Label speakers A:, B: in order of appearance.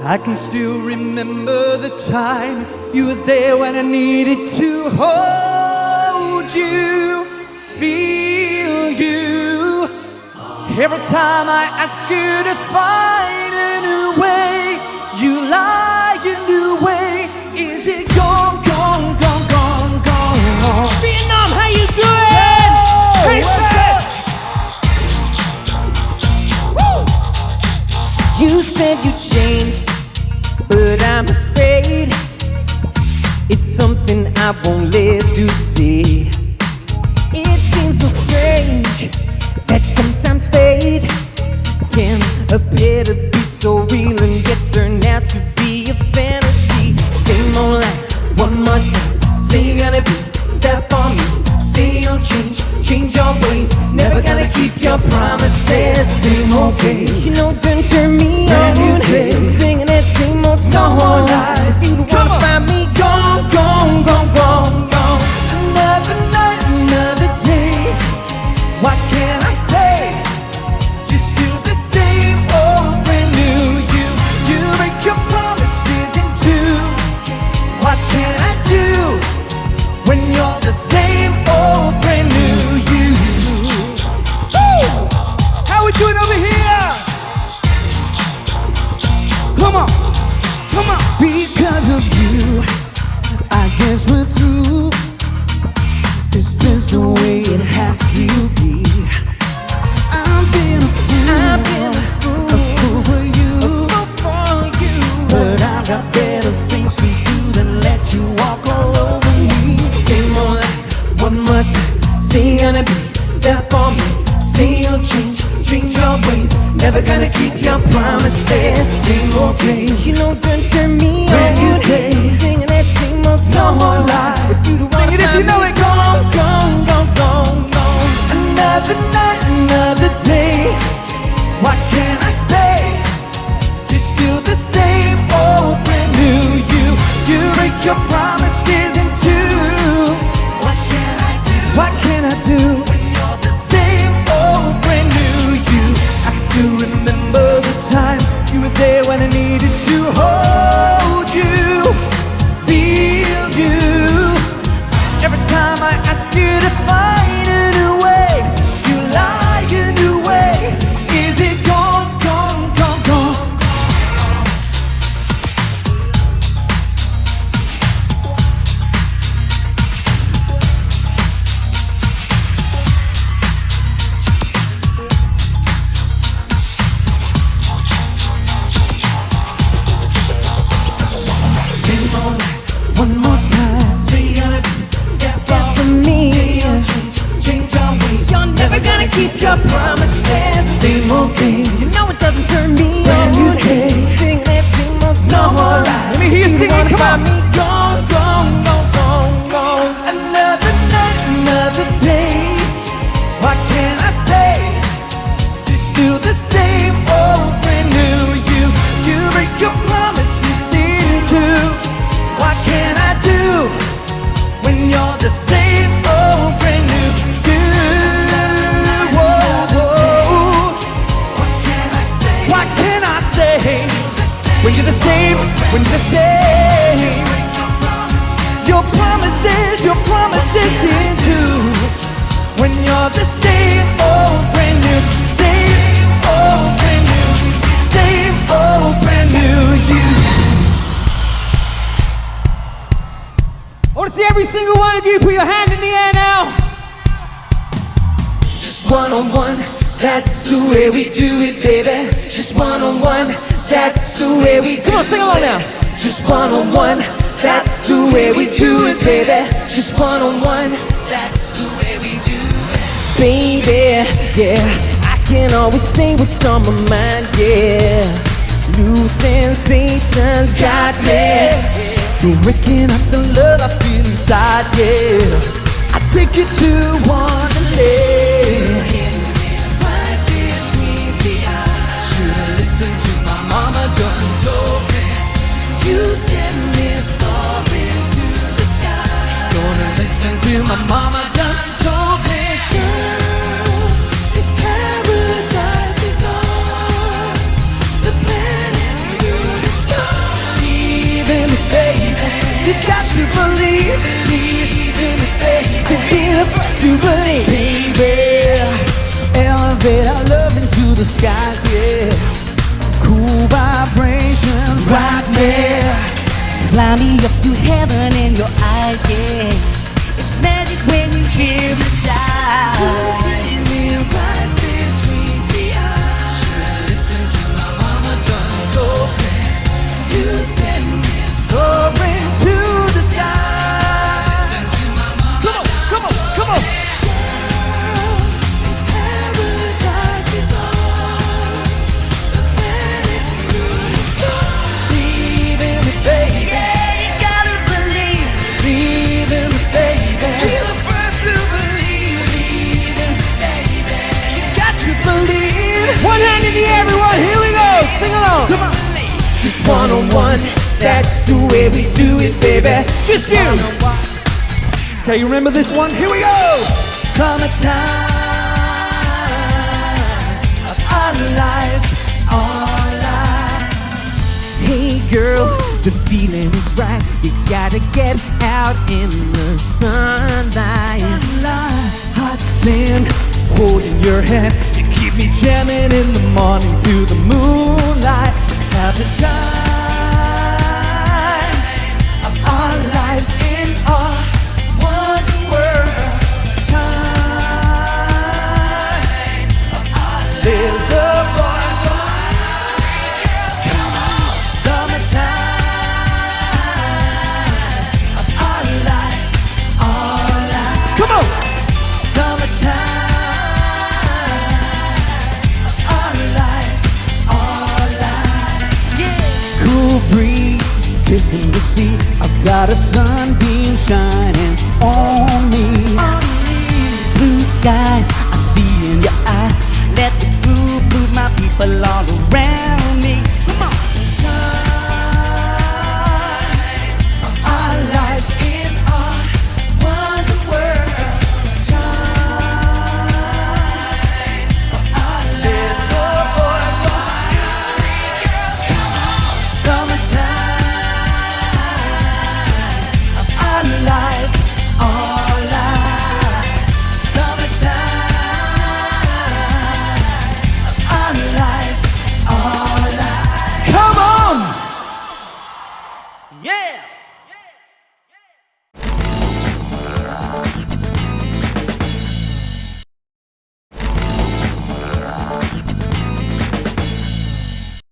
A: I can still remember the time you were there when I needed to hold you, feel you. Every time I ask you to find a new way, you lie a new way. Is it gone, gone, gone, gone, gone, gone?
B: Vietnam, how you doing? Hey,
A: what's
B: Woo! You said you changed, I'm afraid it's something I won't live to see. It seems so strange that sometimes fate can appear to be so real and yet turn out to be a fantasy. Same old line, one more time. Say you're gonna be there for me. Say you'll change, change your ways. Never gonna keep your promises. Same old games, you know, don't turn me there for me. Say you'll change, change your ways. Never gonna keep your promises.
A: Old games,
B: You know, don't turn me
A: Brand new
B: on.
A: day.
B: Singing that same old
A: no
B: song.
A: more lies.
B: If you don't wanna
A: Sing it if you know it.
B: Gone, gone, gone.
A: Another
B: keep your promises.
A: Same old game.
B: You know it doesn't turn me
A: Brand
B: on.
A: new day.
B: Singing that same old song No
A: more lies. Let me hear you sing come on.
B: me put your hand in the air now.
A: Just one on one, that's the way we do it, baby. Just one on one, that's the way we do
B: Come on, sing along now.
A: Just one on one, that's the way we do it, baby. Just one on one, that's the way we do it.
B: Baby, yeah, I can always say what's on my mind, yeah. New sensations got me.
A: You're waking up the love I feel inside, yeah. I take you to Wonderland. Skies, yeah. Cool vibrations right there.
B: Fly me up to heaven in your eyes, yeah. It's magic when you hypnotize. One
A: on
B: one. That's the way we do it, baby. Just you.
A: Okay, you remember this one? Here we go. Summertime of our lives, our lives.
B: Hey girl, the feeling is right. You gotta get out in the sunlight.
A: Hot sin, holding your hand. You keep me jamming in the morning to the breeze kissing the sea. I've got a sunbeam shining on me. On me. Blue skies I see in your eyes. Let the blue move my people all around. Yeah!